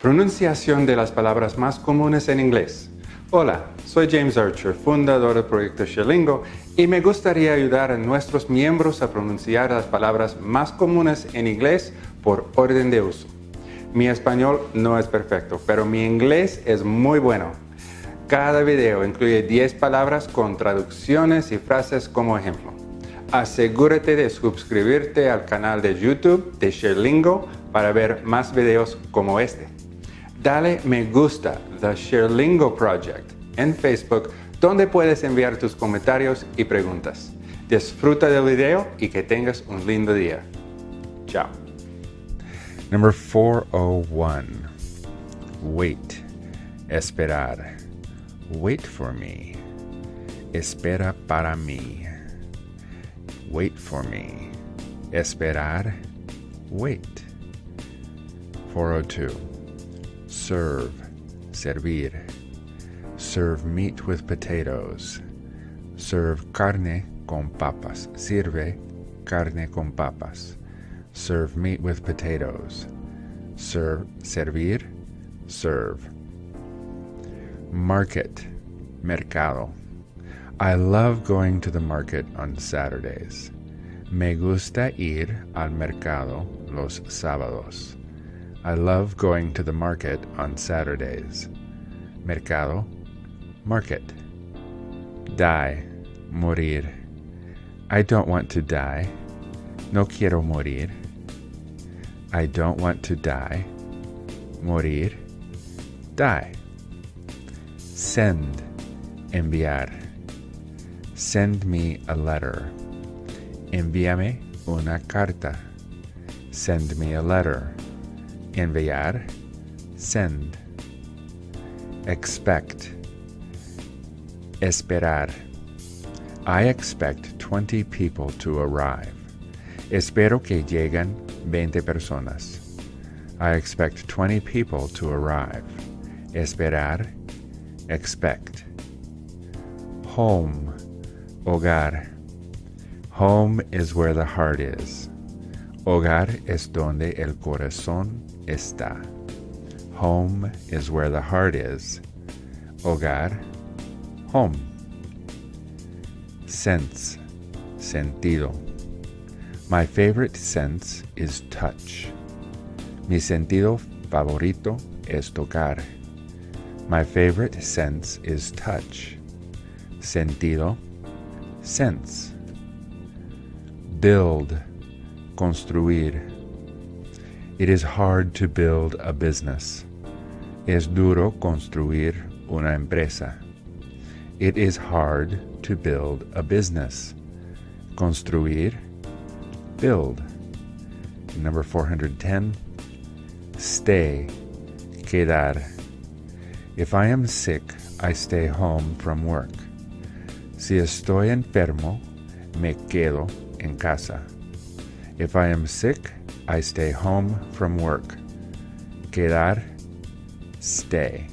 Pronunciación de las palabras más comunes en inglés. Hola, soy James Archer, fundador del proyecto Sherlingo, y me gustaría ayudar a nuestros miembros a pronunciar las palabras más comunes en inglés por orden de uso. Mi español no es perfecto, pero mi inglés es muy bueno. Cada video incluye 10 palabras con traducciones y frases como ejemplo. Asegúrate de suscribirte al canal de YouTube de Sherlingo para ver más videos como este. Dale me gusta The Sherlingo Project en Facebook donde puedes enviar tus comentarios y preguntas. Disfruta del video y que tengas un lindo día. Chao. Number 401. Wait. Esperar. Wait for me. Espera para mí. Wait for me. Esperar. Wait. 402. Serve. Servir. Serve meat with potatoes. Serve carne con papas. Sirve carne con papas. Serve meat with potatoes. Serve, servir, serve. Market, mercado. I love going to the market on Saturdays. Me gusta ir al mercado los sábados. I love going to the market on Saturdays. Mercado, market. Die, morir. I don't want to die. No quiero morir. I don't want to die. Morir. Die. Send. Enviar. Send me a letter. Envíame una carta. Send me a letter. Enviar. Send. Expect. Esperar. I expect 20 people to arrive. Espero que lleguen 20 personas. I expect 20 people to arrive. Esperar. Expect. Home. Hogar. Home is where the heart is. Hogar es donde el corazón está. Home is where the heart is. Hogar. Home. Sense. Sentido. My favorite sense is touch. Mi sentido favorito es tocar. My favorite sense is touch. Sentido, sense. Build, construir. It is hard to build a business. Es duro construir una empresa. It is hard to build a business. Construir, build. Number 410, stay, quedar. If I am sick, I stay home from work. Si estoy enfermo, me quedo en casa. If I am sick, I stay home from work. Quedar, stay.